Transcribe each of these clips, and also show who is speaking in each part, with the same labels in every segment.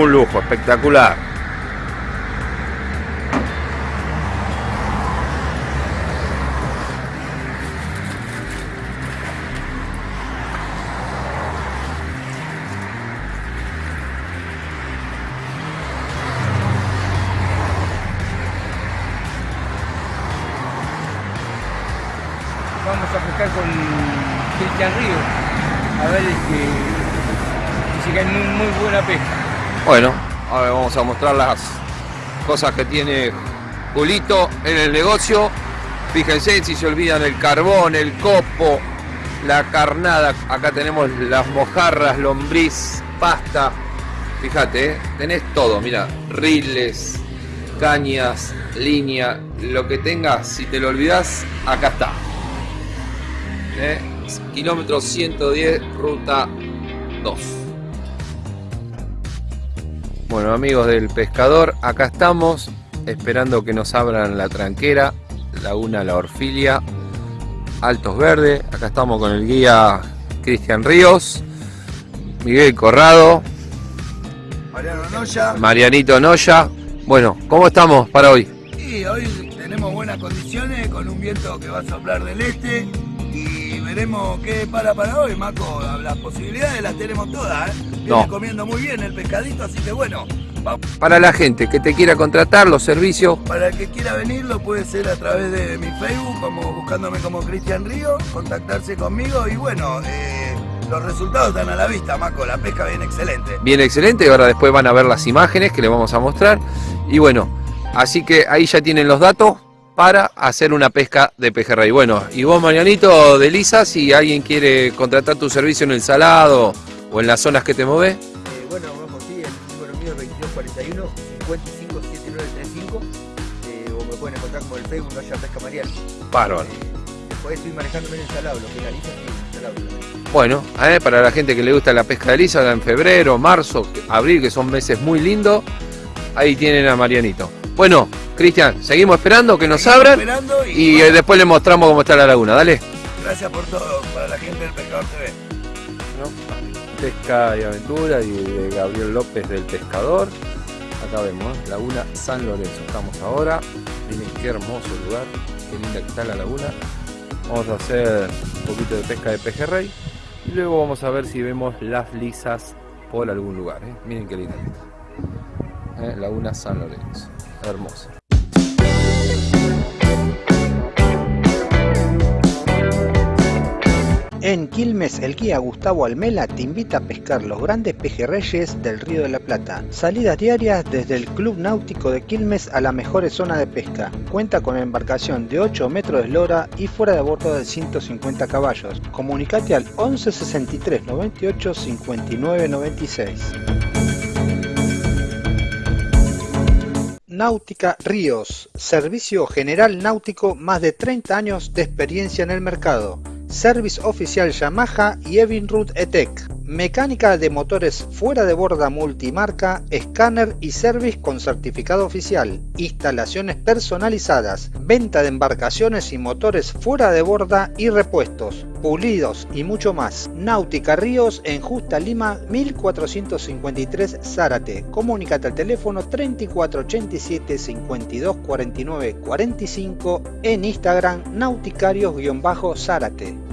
Speaker 1: Un lujo, espectacular.
Speaker 2: Vamos a pescar con Cristian Río. A ver que dice que muy, muy buena pesca.
Speaker 1: Bueno, ahora vamos a mostrar las cosas que tiene Julito en el negocio. Fíjense si se olvidan el carbón, el copo, la carnada. Acá tenemos las mojarras, lombriz, pasta. Fíjate, ¿eh? tenés todo, mira, riles, cañas, línea, lo que tengas, si te lo olvidas, acá está. ¿Eh? Kilómetro 110, ruta 2. Bueno amigos del pescador, acá estamos esperando que nos abran la tranquera, Laguna La Orfilia, Altos Verdes. Acá estamos con el guía Cristian Ríos, Miguel Corrado,
Speaker 3: Mariano Noya.
Speaker 1: Marianito Noya. Bueno, ¿cómo estamos para hoy?
Speaker 3: Y hoy tenemos buenas condiciones con un viento que va a soplar del este veremos qué para para hoy, Maco. Las posibilidades las tenemos todas, ¿eh? Viene
Speaker 1: No.
Speaker 3: comiendo muy bien el pescadito, así que bueno, vamos.
Speaker 1: Para la gente que te quiera contratar los servicios,
Speaker 3: Para el que quiera venir lo puede ser a través de mi Facebook, como buscándome como Cristian Río, contactarse conmigo y bueno, eh, los resultados están a la vista, Maco. La pesca viene excelente.
Speaker 1: bien excelente. Ahora después van a ver las imágenes que les vamos a mostrar. Y bueno, así que ahí ya tienen los datos para hacer una pesca de pejerrey. Bueno, y vos Marianito de Lisa, si alguien quiere contratar tu servicio en el salado o en las zonas que te movés,
Speaker 2: Eh, bueno, vamos, sí, el número mío es 2241 557935 eh, o me pueden encontrar como el Facebook Noya Pesca Mariano.
Speaker 1: bárbaro.
Speaker 2: Eh, después estoy manejándome en el salado, lo que sí, en el salado.
Speaker 1: Bueno, eh, para la gente que le gusta la pesca de lisa, en febrero, marzo, abril, que son meses muy lindos, ahí tienen a Marianito. Bueno, Cristian, seguimos esperando que nos
Speaker 3: Seguimos
Speaker 1: abran
Speaker 3: y,
Speaker 1: y eh,
Speaker 3: bueno,
Speaker 1: después le mostramos cómo está la laguna. Dale.
Speaker 3: gracias por todo para la gente del Pescador TV.
Speaker 1: Pesca y aventura y de Gabriel López del Pescador. Acá vemos, ¿eh? Laguna San Lorenzo. Estamos ahora. Miren qué hermoso lugar, qué linda que está la laguna. Vamos a hacer un poquito de pesca de pejerrey y luego vamos a ver si vemos las lisas por algún lugar. ¿eh? Miren qué linda que está. ¿Eh? Laguna San Lorenzo. Hermosa.
Speaker 4: En Quilmes, el guía Gustavo Almela te invita a pescar los grandes pejerreyes del Río de la Plata. Salidas diarias desde el Club Náutico de Quilmes a las mejores zonas de pesca. Cuenta con embarcación de 8 metros de eslora y fuera de bordo de 150 caballos. Comunicate al 11 63 98 59 96. Náutica Ríos, servicio general náutico, más de 30 años de experiencia en el mercado. Service oficial Yamaha y Evinrude ETEC. Mecánica de motores fuera de borda multimarca, escáner y service con certificado oficial. Instalaciones personalizadas. Venta de embarcaciones y motores fuera de borda y repuestos. Pulidos y mucho más. Náutica Ríos en Justa Lima 1453 Zárate. Comunicate al teléfono 3487 52 49 45 en Instagram nauticarios-zárate.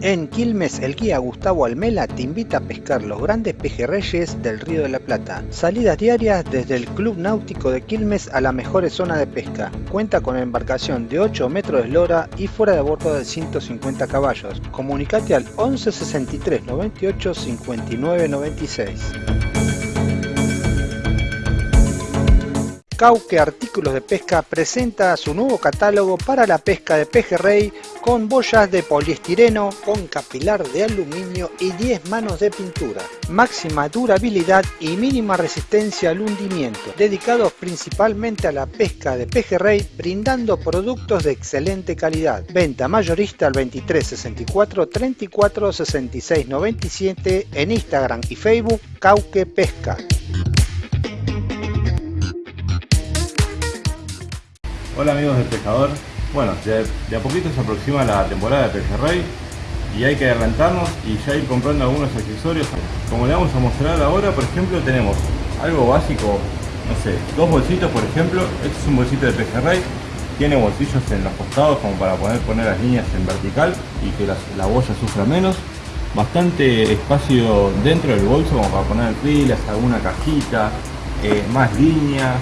Speaker 4: En Quilmes, el guía Gustavo Almela te invita a pescar los grandes pejerreyes del Río de la Plata. Salidas diarias desde el Club Náutico de Quilmes a las mejores zonas de pesca. Cuenta con embarcación de 8 metros de eslora y fuera de bordo de 150 caballos. Comunicate al 11 63 98 59 96. Cauque Artículos de Pesca presenta su nuevo catálogo para la pesca de pejerrey con boyas de poliestireno, con capilar de aluminio y 10 manos de pintura. Máxima durabilidad y mínima resistencia al hundimiento. Dedicados principalmente a la pesca de pejerrey, brindando productos de excelente calidad. Venta mayorista al 23 64 34 66 97 en Instagram y Facebook Cauque Pesca.
Speaker 5: Hola amigos del pescador, Bueno, de, de a poquito se aproxima la temporada de pejerrey y hay que adelantarnos y ya ir comprando algunos accesorios. Como le vamos a mostrar ahora, por ejemplo, tenemos algo básico, no sé, dos bolsitos por ejemplo. Este es un bolsito de pejerrey, tiene bolsillos en los costados como para poder poner las líneas en vertical y que la boya sufra menos. Bastante espacio dentro del bolso como para poner pilas, alguna cajita, eh, más líneas,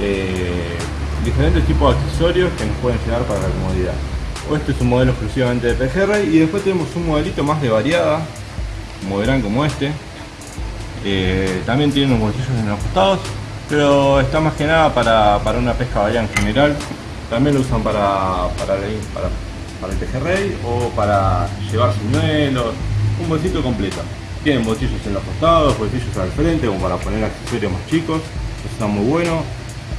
Speaker 5: eh, diferentes tipos de accesorios que nos pueden llegar para la comodidad. Este es un modelo exclusivamente de pejerrey y después tenemos un modelito más de variada, como verán como este. Eh, también tiene unos bolsillos en los costados, pero está más que nada para, para una pesca variada en general. También lo usan para, para, para- para el pejerrey o para llevar señuelos, un bolsito completo. Tienen bolsillos en los costados, bolsillos al frente como para poner accesorios más chicos, eso está muy bueno.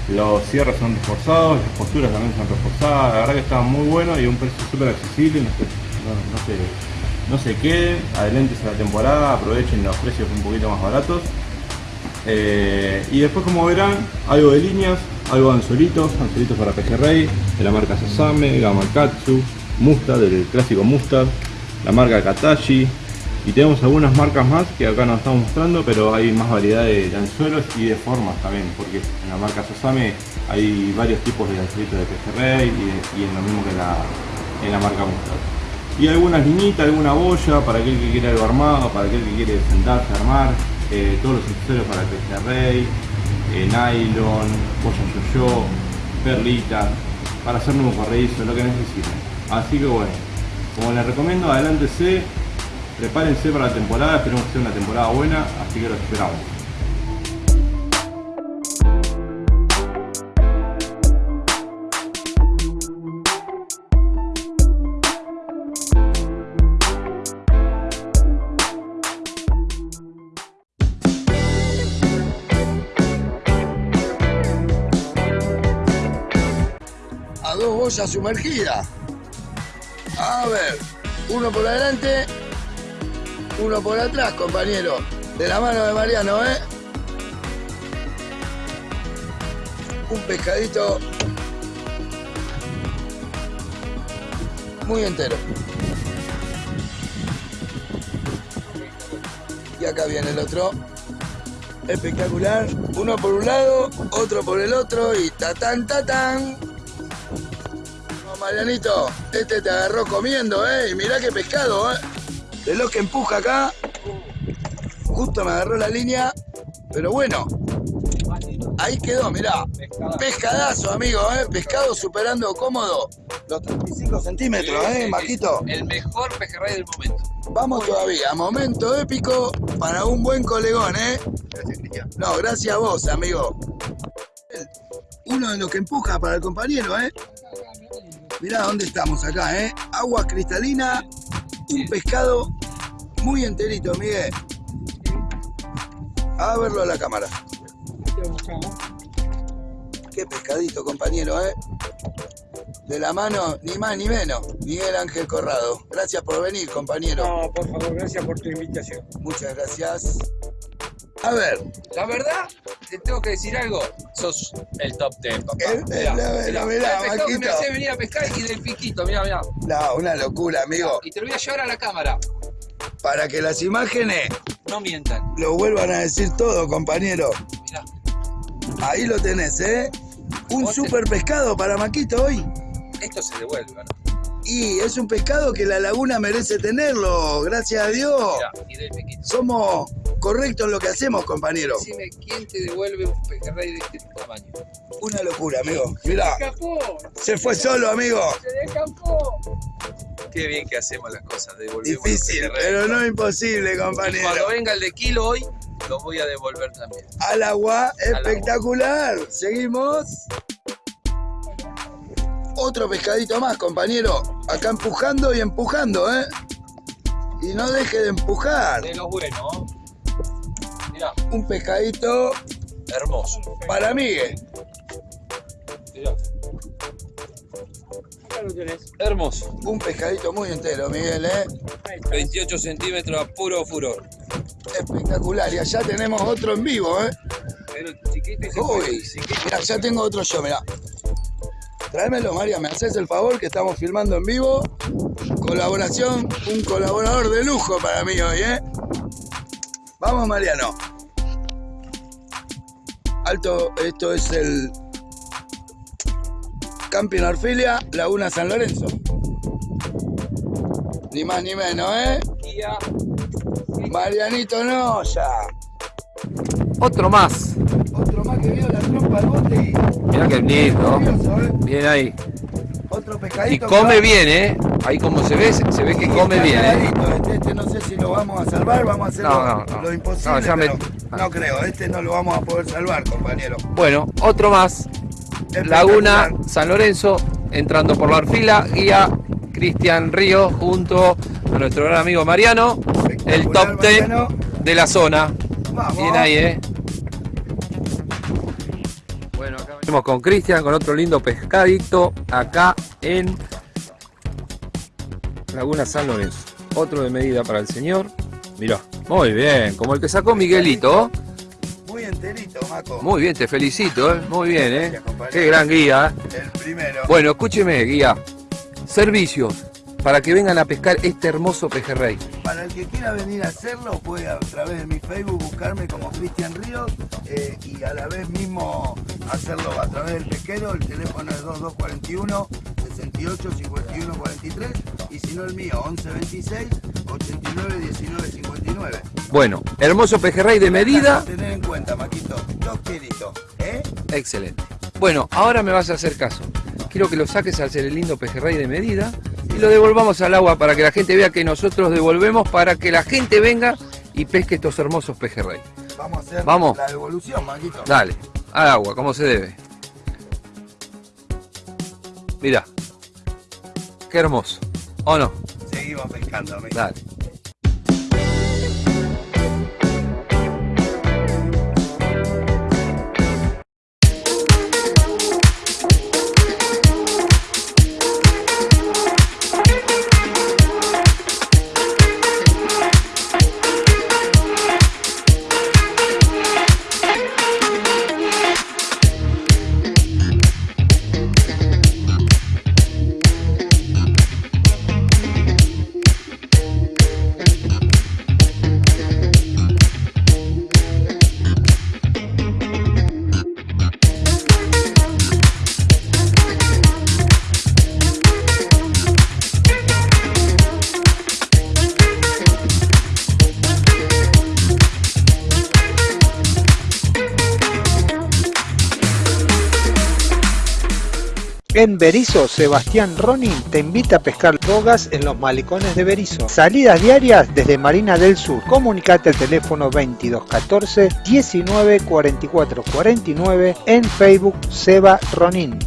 Speaker 5: Los cierres son reforzados, las posturas también son reforzadas, la verdad que está muy bueno y un precio súper accesible, no no- se- no se queden, adelentes a la temporada, aprovechen los precios un poquito más baratos. Eh, y después como verán, algo de líneas, algo de anzuelitos, anzuelitos para pejerrey, de la marca Sasame, Gamakatsu, Mustad, del clásico Mustad, la marca Katashi, y tenemos algunas marcas más que acá nos estamos mostrando, pero hay más variedad de, anzuelos y de formas también, porque en la marca Sasame hay varios tipos de anzuelitos de pejerrey y, y en lo mismo que en la, en la marca Mustad. Y algunas liñitas, alguna boya para aquel que quiere algo armado, para aquel que quiere sentarse a armar, eh, todos los accesorios para pejerrey, eh, nylon, boya yo-yo, perlitas, para hacer nuevo corredizo, lo que necesiten. Así que bueno, como les recomiendo, adelántese, prepárense para la temporada, esperemos que sea una temporada buena, así que los esperamos.
Speaker 3: a dos boyas sumergidas. A ver, uno por adelante, uno por atrás, compañero. De la mano de Mariano, ¿eh? Un pescadito muy entero. Y acá viene el otro. Espectacular. Uno por un lado, otro por el otro y tatán, tatán. No, Marianito, este te agarró comiendo, ¿eh? Y mirá qué pescado, ¿eh? De lo que empuja acá. Justo me agarró la línea. Pero bueno. Ahí quedó, mirá. Pescadazo, amigo, ¿eh? Pescado superando cómodo los 35 centímetros, ¿eh, Maquito?
Speaker 1: El mejor pejerrey del momento.
Speaker 3: Vamos todavía, momento épico para un buen colegón, ¿eh? Gracias, Cristian. No, gracias a vos, amigo. Uno de los que empuja para el compañero, ¿eh? Mirá dónde estamos acá, ¿eh? Agua cristalina, un pescado muy enterito, Miguel. A verlo a la cámara. Qué pescadito, compañero, ¿eh? De la mano, ni más ni menos, Miguel Ángel Corrado. Gracias por venir, compañero.
Speaker 2: No, por favor, gracias por tu invitación.
Speaker 3: Muchas gracias. A ver,
Speaker 1: La verdad, te tengo que decir algo. Sos el top 10, papá.
Speaker 3: El- mirá, mirá,
Speaker 1: el pescado que me hace venir a pescar y del piquito, mirá, mirá.
Speaker 3: no, una locura, amigo.
Speaker 1: Y te lo voy a llevar a la cámara.
Speaker 3: Para que las imágenes
Speaker 1: No mientan.
Speaker 3: lo vuelvan a decir todo, compañero.
Speaker 1: Mirá.
Speaker 3: Ahí lo tenés, ¿eh? Un
Speaker 1: te-
Speaker 3: super pescado para Maquito hoy.
Speaker 1: Esto se devuelve, ¿no?
Speaker 3: Y es un pescado que la laguna merece tenerlo, gracias a Dios.
Speaker 1: Mirá.
Speaker 3: Somos correctos en lo que hacemos, compañero.
Speaker 1: Decime quién te devuelve un pejerrey de este tamaño.
Speaker 3: Una locura, amigo. Mirá,
Speaker 2: ¡Escapó!
Speaker 3: se fue solo, amigo.
Speaker 2: ¡Se escapó!
Speaker 1: Qué bien que hacemos las cosas, devolvemos
Speaker 3: Difícil, pero no imposible,
Speaker 1: Y
Speaker 3: compañero.
Speaker 1: cuando venga el de kilo hoy, lo voy a devolver también.
Speaker 3: Al agua,
Speaker 1: agua.
Speaker 3: espectacular. Seguimos. Otro pescadito más, compañero. Acá empujando y empujando, ¿eh? Y no deje de empujar.
Speaker 1: De los buenos. Mirá,
Speaker 3: Un pescadito
Speaker 1: hermoso.
Speaker 3: para Miguel.
Speaker 1: Mirá,
Speaker 2: Acá lo tenés.
Speaker 1: hermoso.
Speaker 3: Un pescadito muy entero, Miguel, ¿eh?
Speaker 2: Ahí está.
Speaker 1: 28 centímetros a puro furor.
Speaker 3: Espectacular. Y allá tenemos otro en vivo, ¿eh?
Speaker 1: Pero chiquito y
Speaker 3: Uy, mirá, ya tengo otro yo, mirá. Tráemelo, María, me haces el favor que estamos filmando en vivo. Colaboración, un colaborador de lujo para mí hoy, ¿eh? Vamos, Mariano. Alto, esto es el Camping Orfilia, Laguna San Lorenzo. Ni más ni menos, ¿eh? Marianito Noya.
Speaker 1: Otro más.
Speaker 3: Otro más que vio la trompa al bote y...
Speaker 1: Mirá qué lindo.
Speaker 3: ¿eh?
Speaker 1: Bien ahí.
Speaker 3: Otro
Speaker 1: Y
Speaker 3: pescadito. que
Speaker 1: come bien, ¿eh? Ahí como se ve, se ve que come bien, ¿eh?
Speaker 3: Este, este no sé si lo vamos a salvar, vamos a hacer
Speaker 1: No,
Speaker 3: lo,
Speaker 1: no, no.
Speaker 3: lo imposible,
Speaker 1: No, me-
Speaker 3: pero no creo, este no lo vamos a poder salvar, compañero.
Speaker 1: Bueno, otro más. Laguna San Lorenzo, entrando por la Orfila, guía Cristian Río junto a nuestro gran amigo Mariano, el top 10
Speaker 3: Mariano.
Speaker 1: de la zona.
Speaker 3: Vamos.
Speaker 1: Bien ahí, ¿eh? Bueno, acá venimos con Cristian, con otro lindo pescadito, acá en Laguna San Lorenzo. Otro de medida para el señor. Mirá, muy bien, como el que sacó Miguelito.
Speaker 3: Muy enterito, Maco.
Speaker 1: Muy bien, te felicito, ¿eh? Muy bien, ¿eh?
Speaker 3: Gracias.
Speaker 1: Qué gran guía. ¿eh?
Speaker 3: El primero.
Speaker 1: Bueno, escúcheme, guía. Servicios para que vengan a pescar este hermoso pejerrey.
Speaker 3: Para el que quiera venir a hacerlo, puede a través de mi Facebook buscarme como Cristian Ríos eh, y a la vez mismo hacerlo a través del pesquero. El teléfono es 2241 68 51 43 y si no el mío 11 26 89 19 59.
Speaker 1: Bueno, hermoso pejerrey de medida.
Speaker 3: A tener en cuenta, Maquito. Dos kilitos, ¿eh?
Speaker 1: Excelente. Bueno, ahora me vas a hacer caso. Quiero que lo saques al ser el lindo pejerrey de medida y lo devolvamos al agua para que la gente vea que nosotros devolvemos para que la gente venga y pesque estos hermosos pejerrey.
Speaker 3: Vamos a hacer
Speaker 1: Vamos.
Speaker 3: la devolución, Maquito.
Speaker 1: Dale, al agua, como se debe. Mira, qué hermoso. ¿O no?
Speaker 3: Seguimos pescando, amigo.
Speaker 1: Dale.
Speaker 4: En Berizo, Sebastián Ronin te invita a pescar bogas en los malecones de Berizo. Salidas diarias desde Marina del Sur. Comunicate al teléfono 2214 19 44 49 en Facebook Seba Ronin.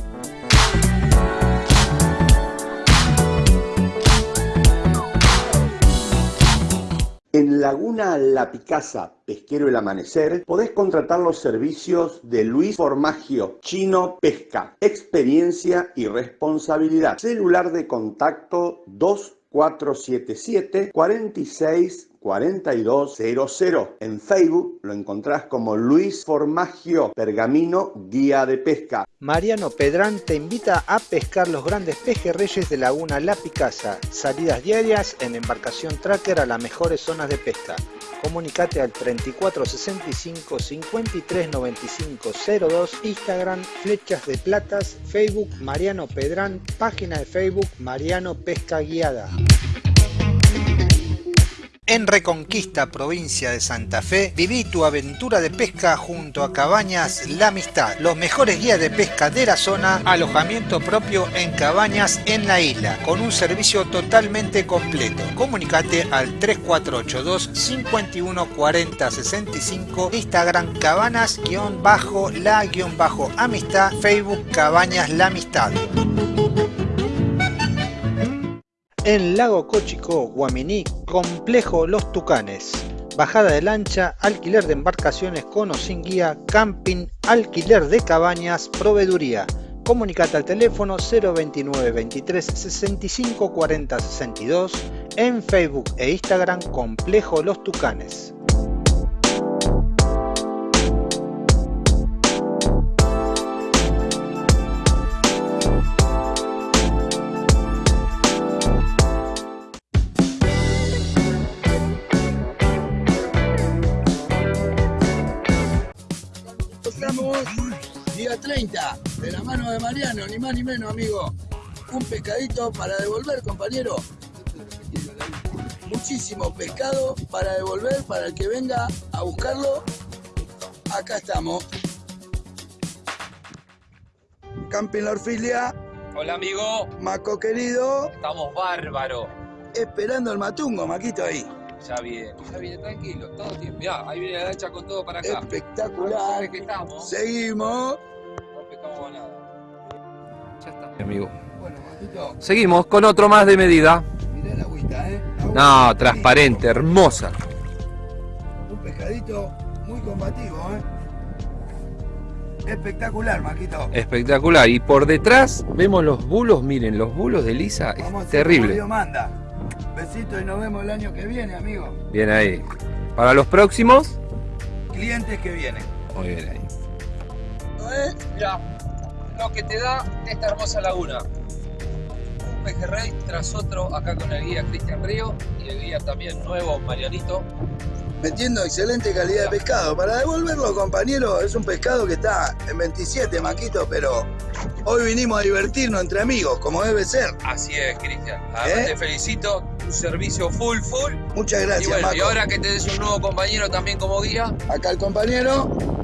Speaker 6: Laguna La Picasa, Pesquero El Amanecer, podés contratar los servicios de Luis Formagio, Chino Pesca, experiencia y responsabilidad. Celular de contacto 2477 46 4200. En Facebook lo encontrás como Luis Formagio, Pergamino Guía de Pesca.
Speaker 4: Mariano Pedrán te invita a pescar los grandes pejerreyes de Laguna La Picasa. Salidas diarias en embarcación tracker a las mejores zonas de pesca. Comunicate al 3465 53 95 02, Instagram Flechas de Platas, Facebook Mariano Pedrán, página de Facebook Mariano Pesca Guiada. En Reconquista, provincia de Santa Fe, viví tu aventura de pesca junto a Cabañas La Amistad, los mejores guías de pesca de la zona, alojamiento propio en cabañas en la isla, con un servicio totalmente completo. Comunicate al 3482 51 40 65, Instagram cabanas-la-amistad, Facebook Cabañas La Amistad. En Lago Cochico, Guaminí, Complejo Los Tucanes. Bajada de lancha, alquiler de embarcaciones con o sin guía, camping, alquiler de cabañas, proveeduría. Comunicate al teléfono 029 23 65 40 62 en Facebook e Instagram Complejo Los Tucanes.
Speaker 3: Día 30, de la mano de Mariano, ni más ni menos, amigo. Un pescadito para devolver, compañero. Muchísimo pescado para devolver, para el que venga a buscarlo. Acá estamos. Camping La Orfilia,
Speaker 1: Hola amigo,
Speaker 3: Maco querido,
Speaker 1: estamos bárbaros.
Speaker 3: esperando el matungo, Maquito ahí.
Speaker 1: Ya viene, ya viene tranquilo, todo tiempo. Mirá, ahí viene la lancha con todo para acá.
Speaker 3: Espectacular.
Speaker 1: que estamos.
Speaker 3: Seguimos.
Speaker 1: Amigo.
Speaker 3: Bueno, Maquito,
Speaker 1: Seguimos con otro más de medida.
Speaker 3: mirá la agüita, ¿eh?
Speaker 1: No, transparente, hermosa.
Speaker 3: Un pescadito muy combativo, ¿eh? Espectacular, Maquito.
Speaker 1: Espectacular. Y por detrás vemos los bulos, miren, los bulos de Lisa,
Speaker 3: Vamos
Speaker 1: es terrible.
Speaker 3: Dios manda. Besito y nos vemos el año que viene, amigo.
Speaker 1: Bien ahí. Para los próximos,
Speaker 3: Clientes que vienen.
Speaker 1: muy bien ahí.
Speaker 3: ¿Eh?
Speaker 1: Lo que te da esta hermosa laguna. Un pejerrey tras otro acá con el guía Cristian Río y el guía también nuevo Marianito.
Speaker 3: Metiendo excelente calidad de pescado. Para devolverlo, compañero, es un pescado que está en 27, Maquito, pero hoy vinimos a divertirnos entre amigos, como debe ser.
Speaker 1: Así es, Cristian. Además
Speaker 3: ¿Eh?
Speaker 1: te felicito, un servicio full, full.
Speaker 3: Muchas
Speaker 1: y
Speaker 3: gracias,
Speaker 1: y
Speaker 3: Maco.
Speaker 1: ahora que te des un nuevo compañero también como guía,
Speaker 3: Acá el compañero.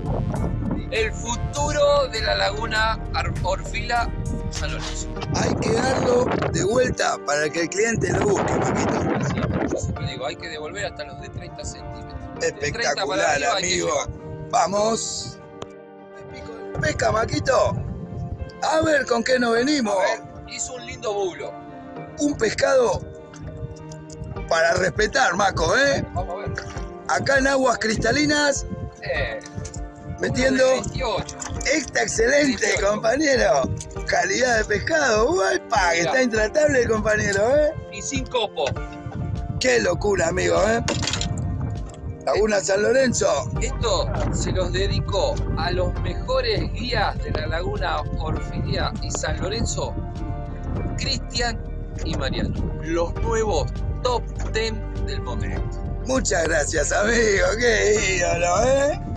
Speaker 1: El futuro de la laguna Orfila San Lorenzo.
Speaker 3: Hay que darlo de vuelta para que el cliente lo busque, Maquito.
Speaker 1: Así es, yo siempre digo, hay que devolver hasta los de 30 centímetros. De 30 para
Speaker 3: Espectacular,
Speaker 1: arriba
Speaker 3: amigo. Vamos. Pesca, Maquito. A ver con qué nos venimos.
Speaker 1: A ver, hizo un lindo bulo.
Speaker 3: Un pescado para respetar, Maco, ¿eh?
Speaker 1: Vamos a ver.
Speaker 3: Acá en aguas cristalinas,
Speaker 1: Eh,
Speaker 3: metiendo
Speaker 1: uno de 28.
Speaker 3: esta excelente,
Speaker 1: 18.
Speaker 3: compañero. Calidad de pescado. ¡Uepa! Que está intratable el compañero, ¿eh?
Speaker 1: Y sin copo.
Speaker 3: Qué locura, amigo, ¿eh? Laguna San Lorenzo.
Speaker 1: Esto se los dedico a los mejores guías de la laguna Orfilia y San Lorenzo, Cristian y Mariano. Los nuevos top 10 del momento.
Speaker 3: Muchas gracias, amigo. Qué ídolo, ¿eh?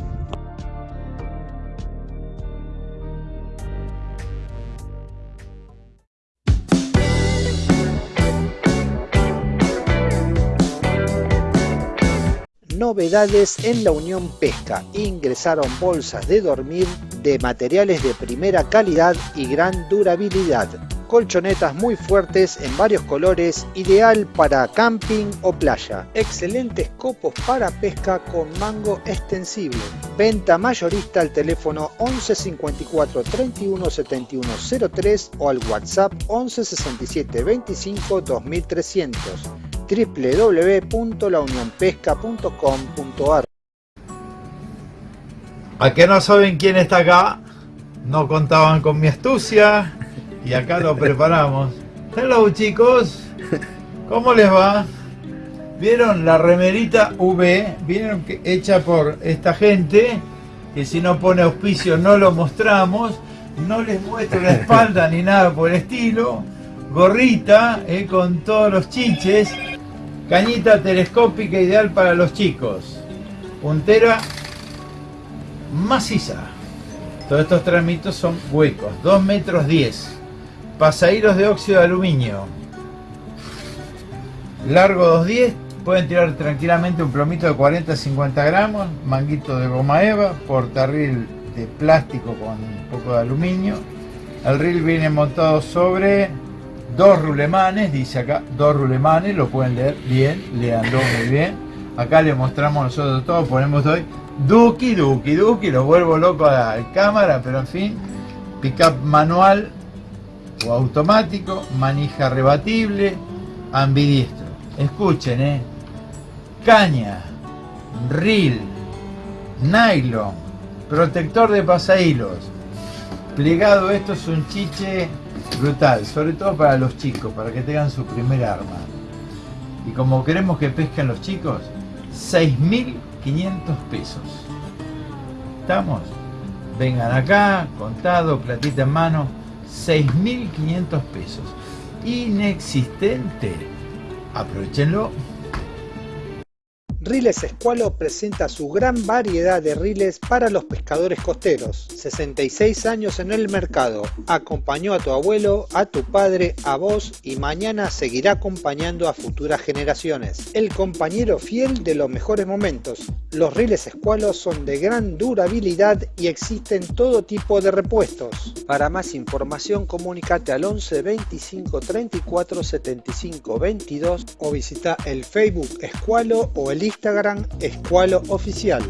Speaker 4: Novedades en la Unión Pesca. Ingresaron bolsas de dormir de materiales de primera calidad y gran durabilidad. Colchonetas muy fuertes en varios colores, ideal para camping o playa. Excelentes copos para pesca con mango extensible. Venta mayorista al teléfono 11 54 31 71 03 o al WhatsApp 11 67 25 2300 www.launionpesca.com.ar
Speaker 7: ¿A que no saben quién está acá? No contaban con mi astucia y acá lo preparamos. Hello chicos, ¿cómo les va? ¿Vieron la remerita V? ¿Vieron que hecha por esta gente? Que si no pone auspicio no lo mostramos. No les muestro la espalda ni nada por el estilo. Gorrita eh, con todos los chiches. Cañita telescópica ideal para los chicos. Puntera maciza. Todos estos tramitos son huecos, 2 metros 10. Pasahilos de óxido de aluminio. Largo 210. Pueden tirar tranquilamente un plomito de 40-50 gramos. Manguito de goma eva. Portarril de plástico con un poco de aluminio. El reel viene montado sobre dos rulemanes. Dice acá dos rulemanes. Lo pueden leer bien. Leanlo muy bien. Acá le mostramos nosotros todo. Ponemos hoy Duki, Duki, Duki. Lo vuelvo loco a la cámara. Pero en fin. Pickup manual o automático, manija rebatible, ambidiestro. Escuchen, eh. Caña, reel, nylon, protector de pasahilos. Plegado esto es un chiche brutal, sobre todo para los chicos, para que tengan su primer arma. Y como queremos que pesquen los chicos, 6.500 pesos. ¿Estamos? Vengan acá, contado, platita en mano, 6.500 pesos. Inexistente. Aprovechenlo.
Speaker 4: Riles Escualo presenta su gran variedad de riles para los pescadores costeros. 66 años en el mercado. Acompañó a tu abuelo, a tu padre, a vos y mañana seguirá acompañando a futuras generaciones. El compañero fiel de los mejores momentos. Los riles Escualo son de gran durabilidad y existen todo tipo de repuestos. Para más información comunícate al 11 25 34 75 22 o visita el Facebook Escualo o el Instagram Escualo Oficial.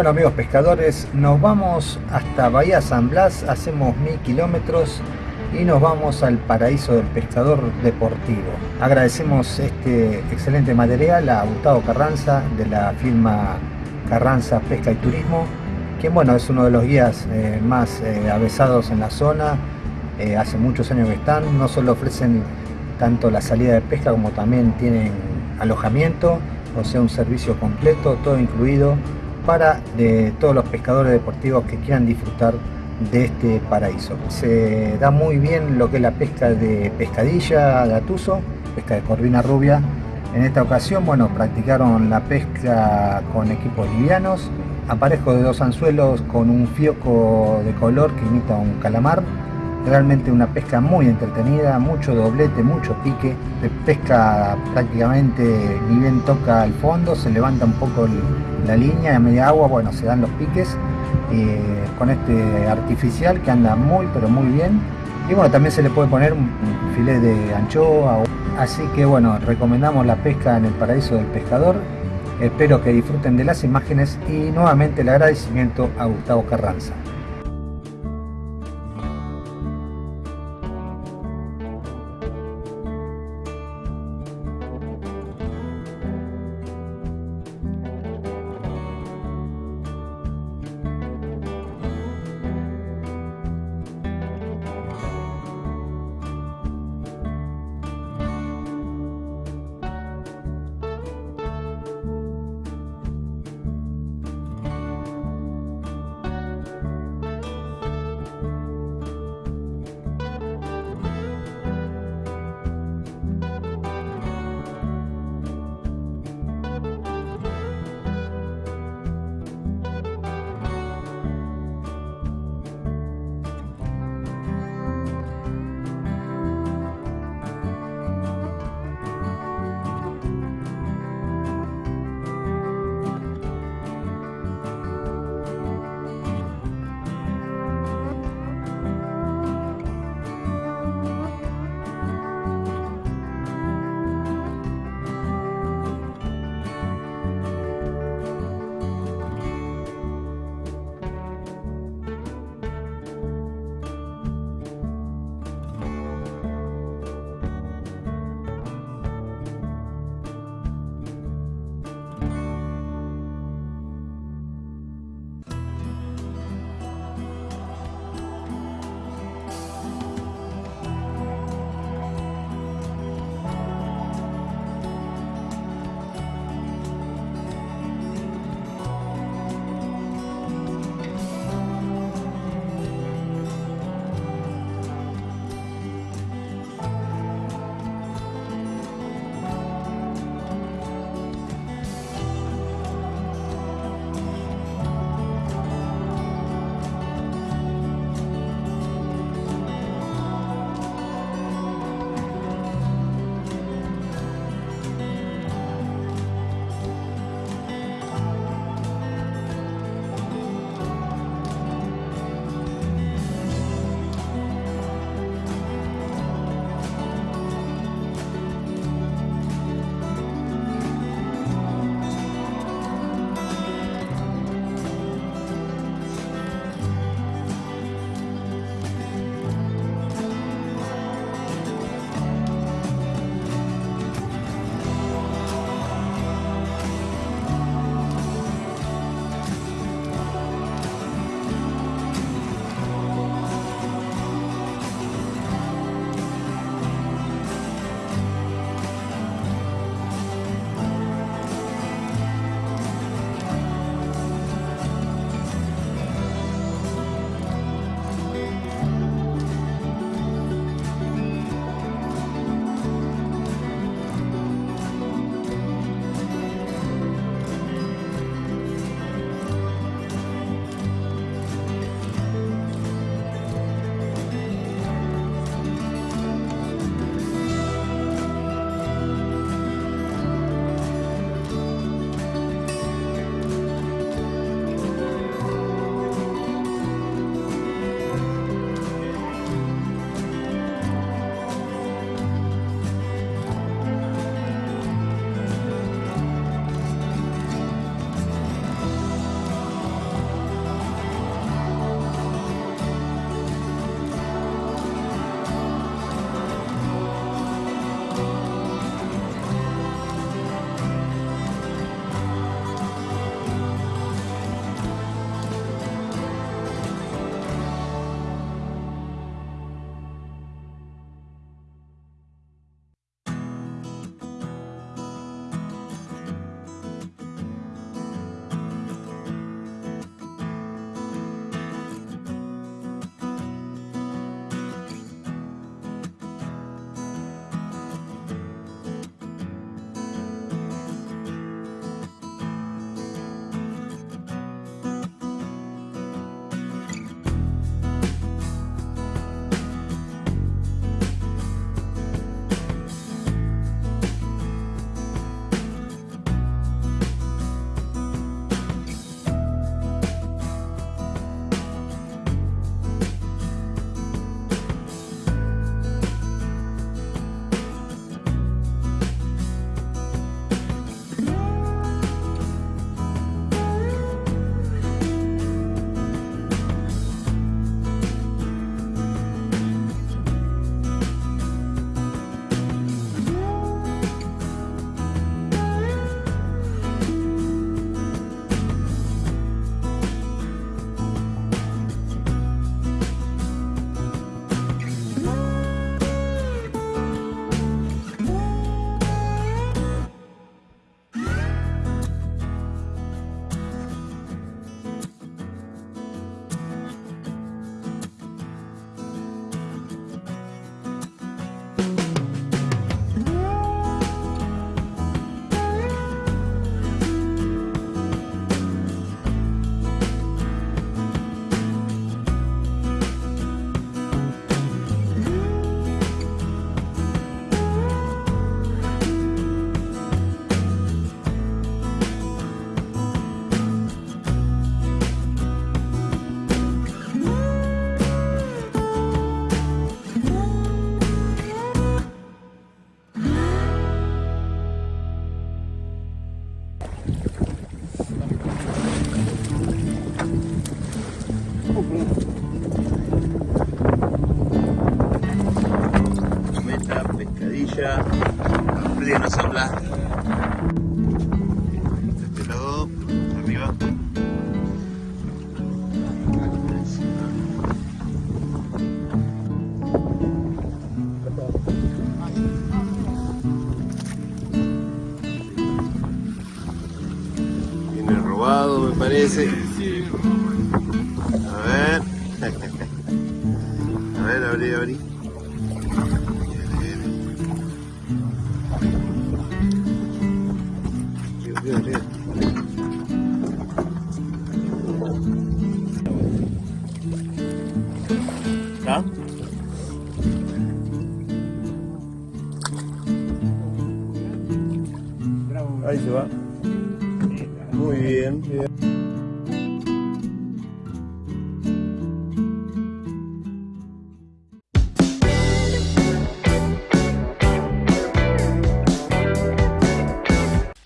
Speaker 4: Bueno amigos pescadores, nos vamos hasta Bahía San Blas, hacemos mil kilómetros y nos vamos al paraíso del pescador deportivo. Agradecemos este excelente material a Gustavo Carranza de la firma Carranza Pesca y Turismo, quien bueno es uno de los guías eh, más eh, avesados en la zona, eh, hace muchos años que están, no solo ofrecen tanto la salida de pesca como también tienen alojamiento, o sea un servicio completo, todo incluido para de todos los pescadores deportivos que quieran disfrutar de este paraíso. Se da muy bien lo que es la pesca de pescadilla, de atuso, pesca de corvina rubia. En esta ocasión, bueno, practicaron la pesca con equipos livianos, aparejo de dos anzuelos con un fioco de color que imita un calamar. Realmente una pesca muy entretenida, mucho doblete, mucho pique. De pesca prácticamente ni bien toca el fondo, se levanta un poco la línea a media agua, bueno, se dan los piques eh, con este artificial que anda muy pero muy bien. Y bueno, también se le puede poner un un filet de anchoa. Así que bueno, recomendamos la pesca en el paraíso del pescador. Espero que disfruten de las imágenes y nuevamente el agradecimiento a Gustavo Carranza.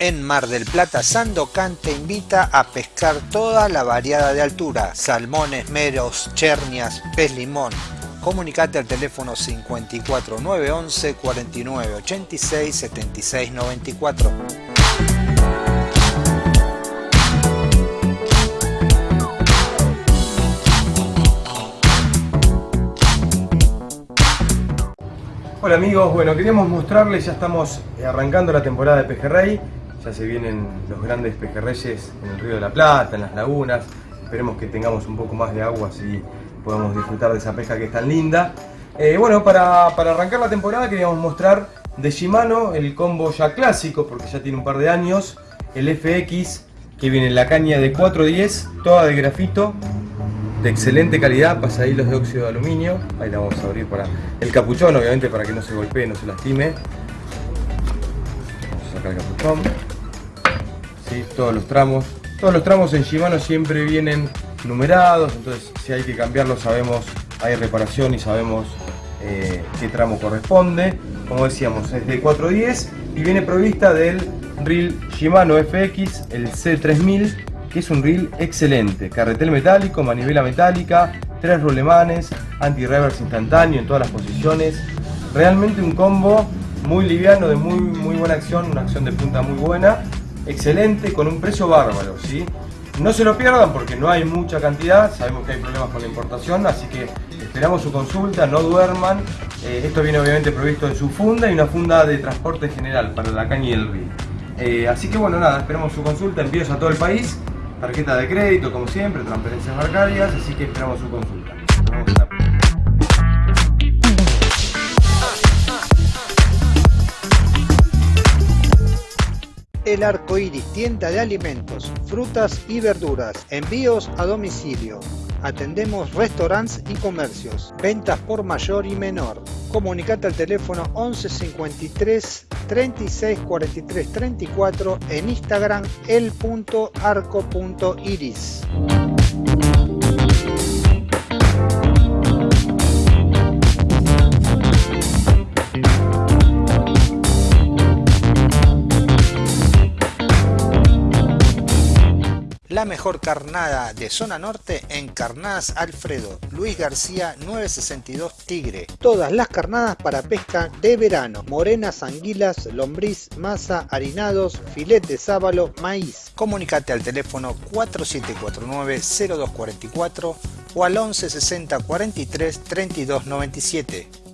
Speaker 4: En Mar del Plata, Sandocan te invita a pescar toda la variada de altura, salmones, meros, chernias, pez limón. Comunicate al teléfono 54 911 49 86 76 94.
Speaker 8: Hola amigos, bueno queríamos mostrarles, ya estamos arrancando la temporada de pejerrey, ya se vienen los grandes pejerreyes en el río de la Plata, en las lagunas, esperemos que tengamos un poco más de agua así podamos disfrutar de esa pesca que es tan linda. Eh, bueno, para, arrancar la temporada queríamos mostrar de Shimano el combo ya clásico, porque ya tiene un par de años, el FX que viene en la caña de 410, toda de grafito, de excelente calidad, pasahilos de óxido de aluminio. Ahí la vamos a abrir para el capuchón, obviamente para que no se golpee, no se lastime. Vamos a sacar el capuchón. Todos los tramos. Todos los tramos en Shimano siempre vienen numerados, entonces si hay que cambiarlos sabemos, hay reparación y sabemos eh, qué tramo corresponde. Como decíamos, es de 410 y viene provista del reel Shimano FX, el C3000 que es un reel excelente, carretel metálico, manivela metálica, tres rolemanes, anti-reverse instantáneo en todas las posiciones, realmente un combo muy liviano, de muy, muy buena acción, una acción de punta muy buena, excelente, con un precio bárbaro, ¿sí? No se lo pierdan porque no hay mucha cantidad, sabemos que hay problemas con la importación, así que esperamos su consulta, no duerman. Eh, esto viene obviamente provisto en su funda y una funda de transporte general para la caña y el reel. Eh, así que bueno, nada, esperamos su consulta, envíos a todo el país tarjeta de crédito como siempre, transferencias bancarias, así que esperamos su consulta. Nos vemos
Speaker 4: El Arco Iris, tienda de alimentos, frutas y verduras, envíos a domicilio. Atendemos restaurantes y comercios, ventas por mayor y menor. Comunicate al teléfono 11 53 36 43 34 en Instagram el.arco.iris. La mejor carnada de zona norte en Carnadas Alfredo, Luis García 962 Tigre. Todas las carnadas para pesca de verano, morenas, anguilas, lombriz, masa, harinados, filete de sábalo, maíz. Comunicate al teléfono 4749-0244 o al 11 60 43 32 97.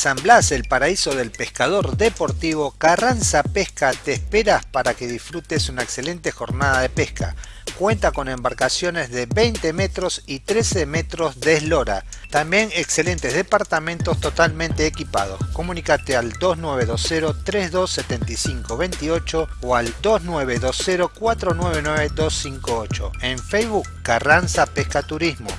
Speaker 9: San Blas, el paraíso del pescador deportivo, Carranza Pesca te esperas para que disfrutes una excelente jornada de pesca. Cuenta con embarcaciones de 20 metros y 13 metros de eslora. También excelentes departamentos totalmente equipados. Comunícate al 2920-327528 o al 2920-499-258. En Facebook, Carranza Pesca Turismo.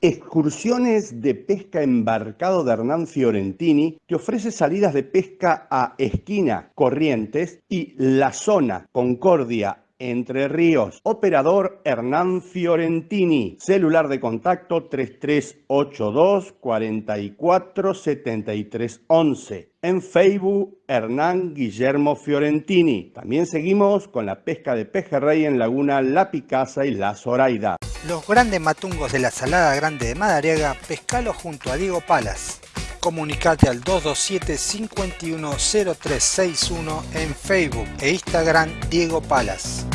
Speaker 6: Excursiones de pesca embarcado de Hernán Fiorentini te ofrece salidas de pesca a Esquina, Corrientes y La Zona, Concordia, entre Ríos. Operador Hernán Fiorentini. Celular de contacto 3382 44 73 11. En Facebook Hernán Guillermo Fiorentini. También seguimos con la pesca de pejerrey en Laguna La Picasa y La Zoraida.
Speaker 9: Los grandes matungos de la Salada Grande de Madariaga, pescalo junto a Diego Palas. Comunicate al 227-510361 en Facebook e Instagram Diego Palas.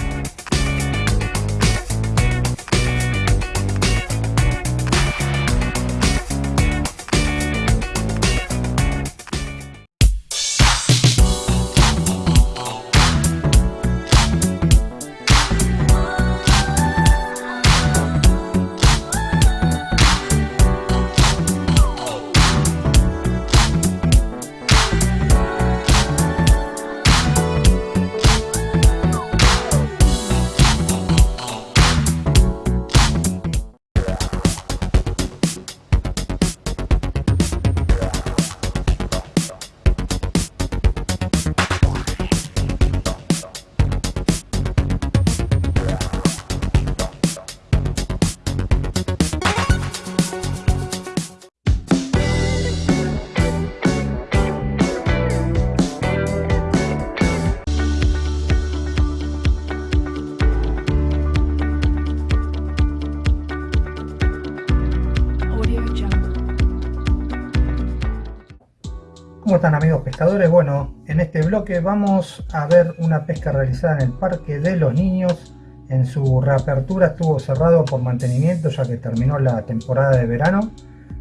Speaker 4: Bueno, en este bloque vamos a ver una pesca realizada en el Parque de los Niños. En su reapertura estuvo cerrado por mantenimiento ya que terminó la temporada de verano.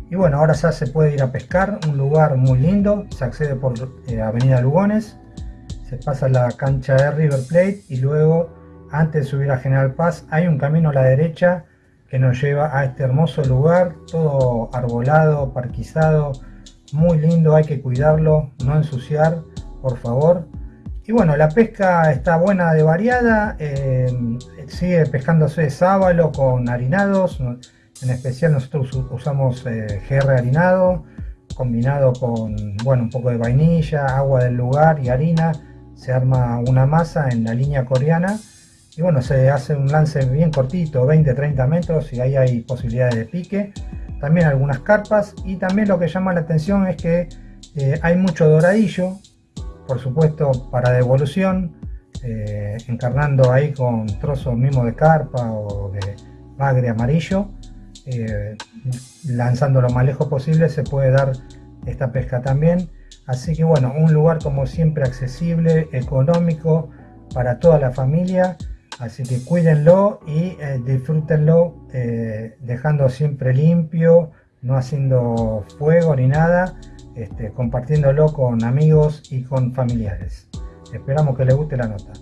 Speaker 4: Y bueno, ahora ya se puede ir a pescar, un lugar muy lindo, se accede por eh, Avenida Lugones, se pasa la cancha de River Plate y luego antes de subir a General Paz hay un camino a la derecha que nos lleva a este hermoso lugar, todo arbolado, parquizado, muy lindo, hay que cuidarlo, no ensuciar, por favor. Y bueno, la pesca está buena de variada, eh, sigue pescándose sábalo con harinados, en especial nosotros usamos eh, GR harinado, combinado con bueno, un poco de vainilla, agua del lugar y harina, se arma una masa en la línea coreana y bueno, se hace un lance bien cortito, 20-30 metros y ahí hay posibilidades de pique también algunas carpas y también lo que llama la atención es que eh, hay mucho doradillo, por supuesto para devolución, eh, encarnando ahí con trozos mismo de carpa o de bagre amarillo, eh, lanzando lo más lejos posible se puede dar esta pesca también. Así que bueno, un lugar como siempre accesible, económico para toda la familia Así que cuídenlo y eh, disfrútenlo eh, dejando siempre limpio, no haciendo fuego ni nada, este, compartiéndolo con amigos y con familiares. Esperamos que les guste la nota.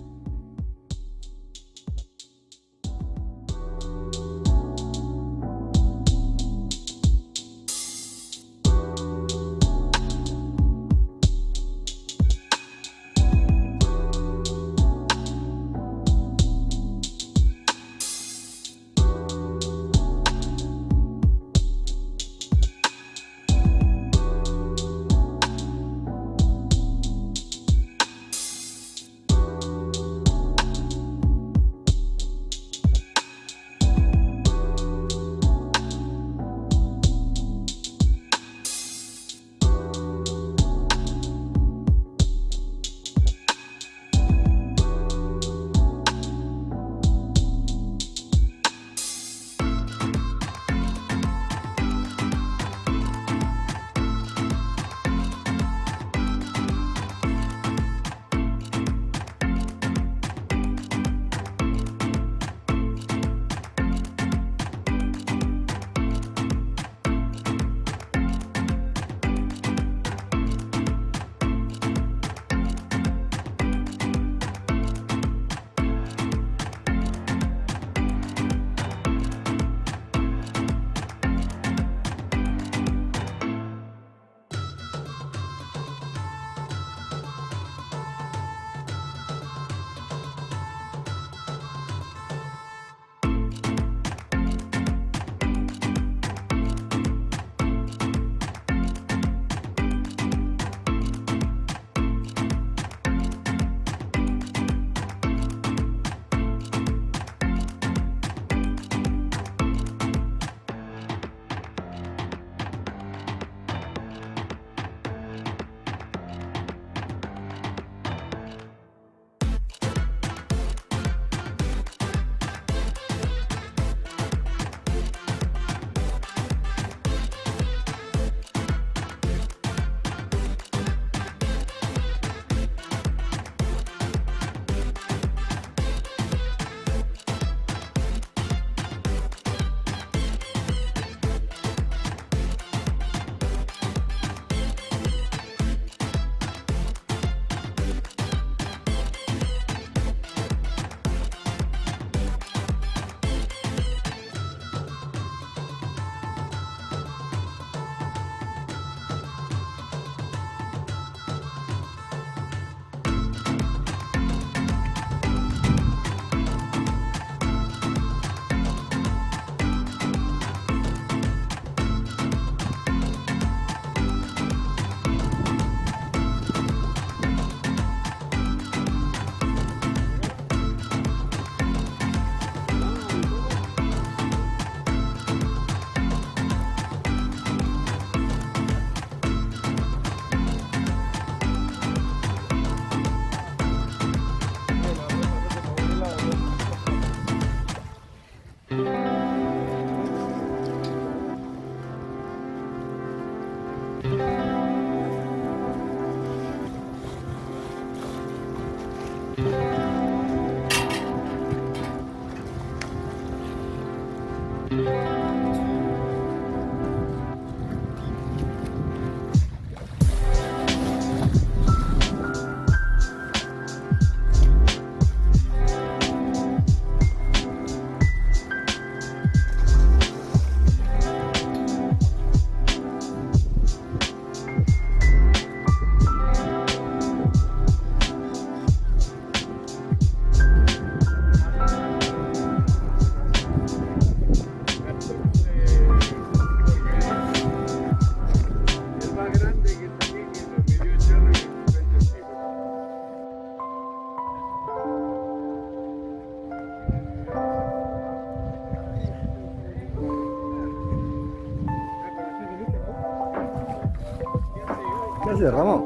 Speaker 4: ¿Qué haces, Ramón?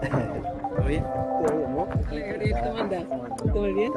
Speaker 10: ¿Todo bien?
Speaker 4: Todo bien, ¿no?
Speaker 10: Hola Gabriel, ¿cómo andás? ¿Todo bien?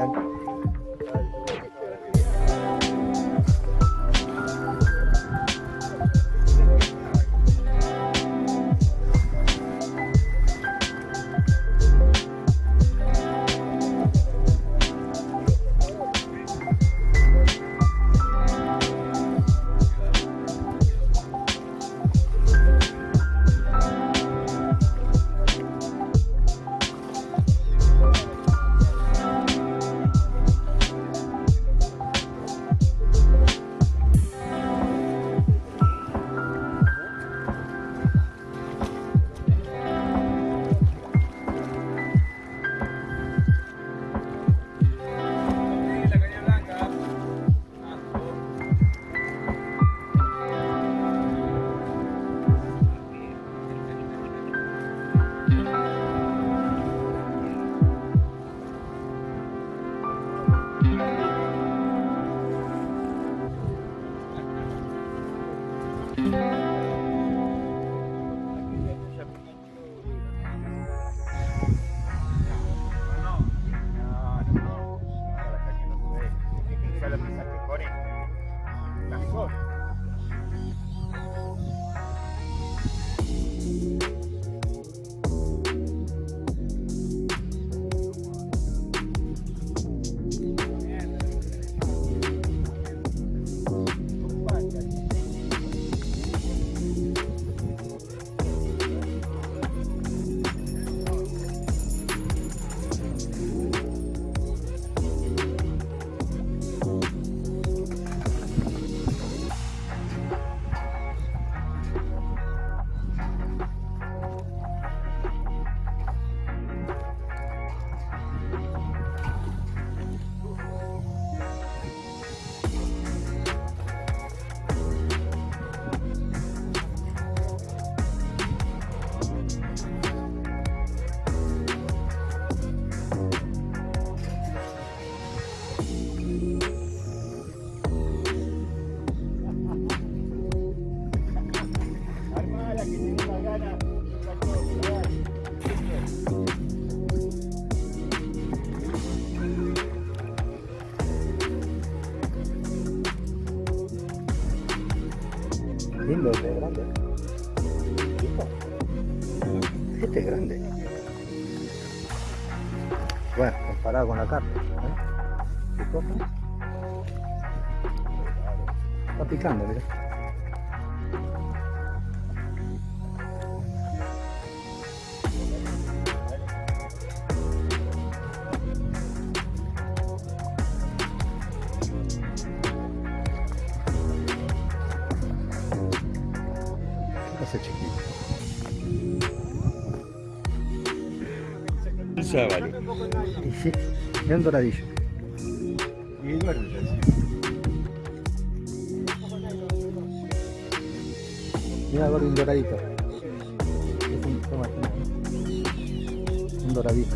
Speaker 11: Vale.
Speaker 4: Y sí, es un doradillo.
Speaker 11: Y duerme.
Speaker 4: Mira, gordo, un doradito. Es un, toma, toma. Un doradito.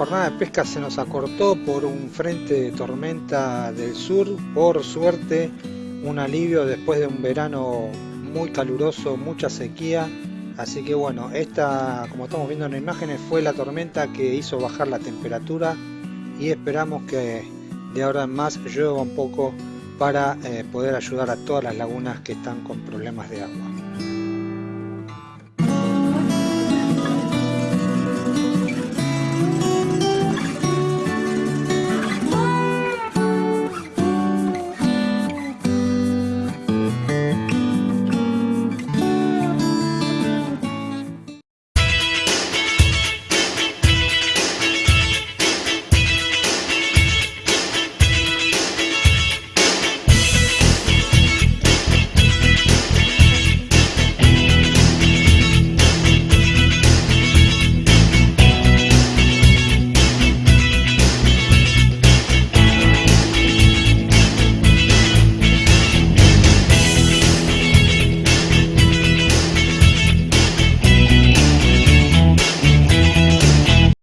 Speaker 4: Jornada de pesca se nos acortó por un frente de tormenta del sur. Por suerte, un alivio después de un verano muy caluroso, mucha sequía. Así que bueno, esta, como estamos viendo en imágenes, fue la tormenta que hizo bajar la temperatura y esperamos que de ahora en más llueva un poco para eh, poder ayudar a todas las lagunas que están con problemas de agua.